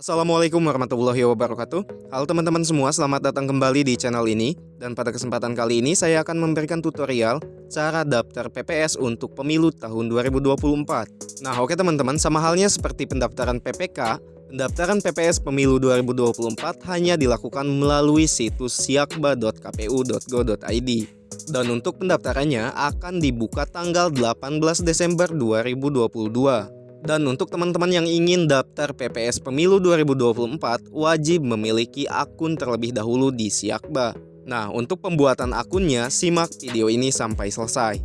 Assalamualaikum warahmatullahi wabarakatuh. Halo teman-teman semua, selamat datang kembali di channel ini. Dan pada kesempatan kali ini saya akan memberikan tutorial Cara daftar PPS untuk pemilu tahun 2024 Nah oke teman-teman, sama halnya seperti pendaftaran PPK Pendaftaran PPS pemilu 2024 hanya dilakukan melalui situs siakba.kpu.go.id dan untuk pendaftarannya akan dibuka tanggal 18 Desember 2022. Dan untuk teman-teman yang ingin daftar PPS Pemilu 2024 wajib memiliki akun terlebih dahulu di Siakba. Nah, untuk pembuatan akunnya simak video ini sampai selesai.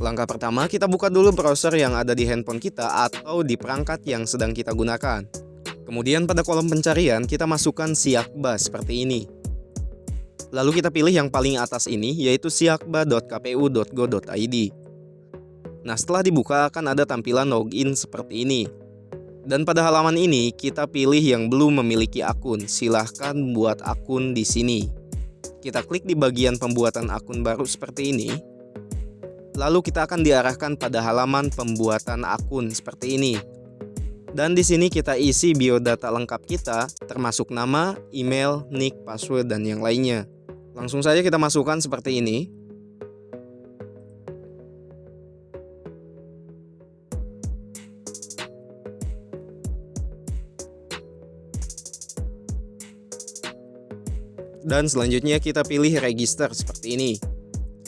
Langkah pertama, kita buka dulu browser yang ada di handphone kita atau di perangkat yang sedang kita gunakan. Kemudian pada kolom pencarian kita masukkan Siakba seperti ini. Lalu kita pilih yang paling atas ini yaitu siakba.kpu.go.id. Nah setelah dibuka akan ada tampilan login seperti ini. Dan pada halaman ini kita pilih yang belum memiliki akun, silahkan buat akun di sini. Kita klik di bagian pembuatan akun baru seperti ini. Lalu kita akan diarahkan pada halaman pembuatan akun seperti ini. Dan di sini kita isi biodata lengkap kita, termasuk nama, email, nick, password, dan yang lainnya. Langsung saja kita masukkan seperti ini. Dan selanjutnya kita pilih register seperti ini.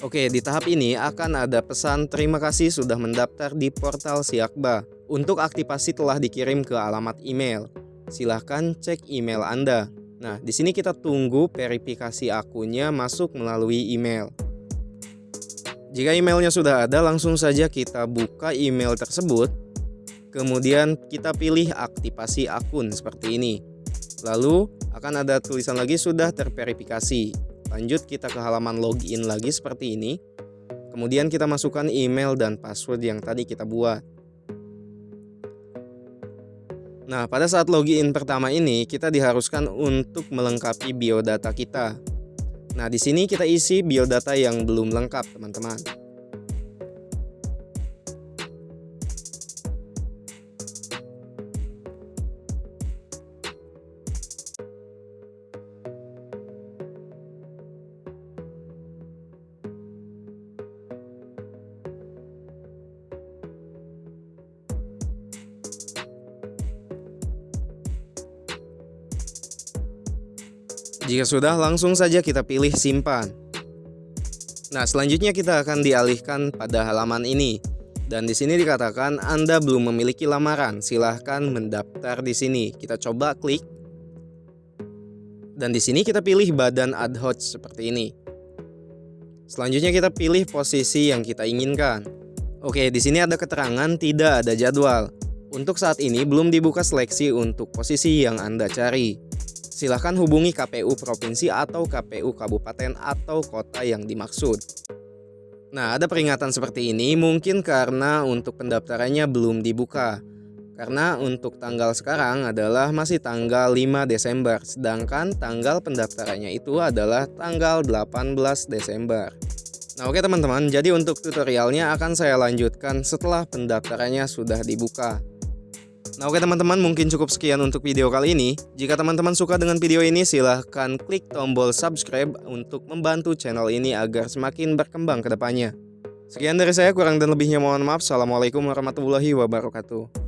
Oke, di tahap ini akan ada pesan terima kasih sudah mendaftar di portal Siakba. Untuk aktivasi telah dikirim ke alamat email. Silahkan cek email Anda. Nah, di sini kita tunggu verifikasi akunnya masuk melalui email. Jika emailnya sudah ada, langsung saja kita buka email tersebut. Kemudian kita pilih aktivasi akun seperti ini. Lalu akan ada tulisan lagi sudah terverifikasi. Lanjut kita ke halaman login lagi seperti ini. Kemudian kita masukkan email dan password yang tadi kita buat. Nah, pada saat login pertama ini kita diharuskan untuk melengkapi biodata kita. Nah, di sini kita isi biodata yang belum lengkap, teman-teman. Jika sudah, langsung saja kita pilih simpan. Nah, selanjutnya kita akan dialihkan pada halaman ini. Dan di sini dikatakan Anda belum memiliki lamaran, silahkan mendaftar di sini. Kita coba klik. Dan di sini kita pilih badan ad hoc seperti ini. Selanjutnya kita pilih posisi yang kita inginkan. Oke, di sini ada keterangan tidak ada jadwal. Untuk saat ini belum dibuka seleksi untuk posisi yang Anda cari silahkan hubungi KPU Provinsi atau KPU Kabupaten atau kota yang dimaksud. Nah, ada peringatan seperti ini mungkin karena untuk pendaftarannya belum dibuka. Karena untuk tanggal sekarang adalah masih tanggal 5 Desember, sedangkan tanggal pendaftarannya itu adalah tanggal 18 Desember. Nah oke teman-teman, jadi untuk tutorialnya akan saya lanjutkan setelah pendaftarannya sudah dibuka. Nah oke teman-teman mungkin cukup sekian untuk video kali ini. Jika teman-teman suka dengan video ini silahkan klik tombol subscribe untuk membantu channel ini agar semakin berkembang ke depannya. Sekian dari saya kurang dan lebihnya mohon maaf. Assalamualaikum warahmatullahi wabarakatuh.